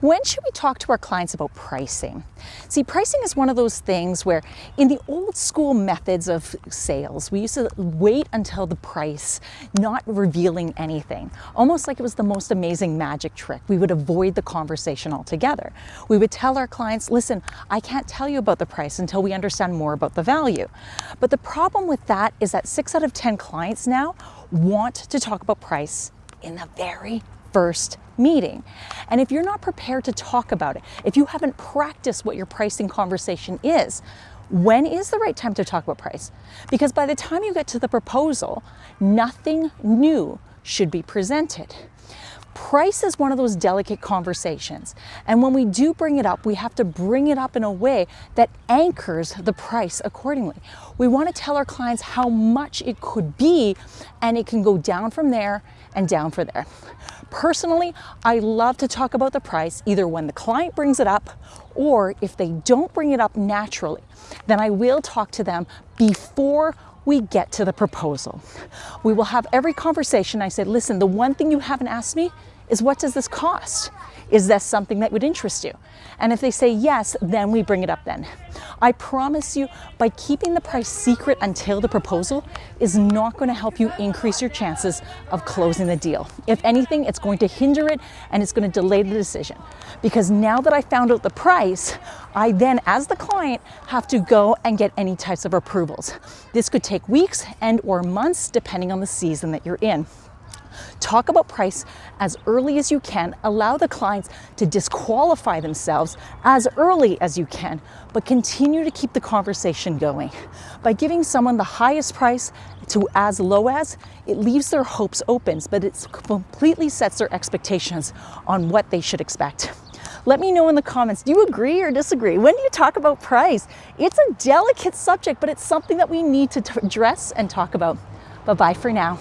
When should we talk to our clients about pricing? See, pricing is one of those things where in the old school methods of sales, we used to wait until the price, not revealing anything, almost like it was the most amazing magic trick. We would avoid the conversation altogether. We would tell our clients, listen, I can't tell you about the price until we understand more about the value. But the problem with that is that six out of 10 clients now want to talk about price in the very first meeting. And if you're not prepared to talk about it, if you haven't practiced what your pricing conversation is, when is the right time to talk about price? Because by the time you get to the proposal, nothing new should be presented. Price is one of those delicate conversations. And when we do bring it up, we have to bring it up in a way that anchors the price accordingly. We want to tell our clients how much it could be, and it can go down from there and down for there. Personally, I love to talk about the price either when the client brings it up or if they don't bring it up naturally, then I will talk to them before we get to the proposal. We will have every conversation. I said, listen, the one thing you haven't asked me is what does this cost? Is this something that would interest you? And if they say yes, then we bring it up then. I promise you, by keeping the price secret until the proposal is not going to help you increase your chances of closing the deal. If anything, it's going to hinder it and it's going to delay the decision. Because now that I found out the price, I then, as the client, have to go and get any types of approvals. This could take weeks and or months depending on the season that you're in. Talk about price as early as you can. Allow the clients to disqualify themselves as early as you can, but continue to keep the conversation going. By giving someone the highest price to as low as, it leaves their hopes open, but it completely sets their expectations on what they should expect. Let me know in the comments, do you agree or disagree? When do you talk about price? It's a delicate subject, but it's something that we need to address and talk about. Bye-bye for now.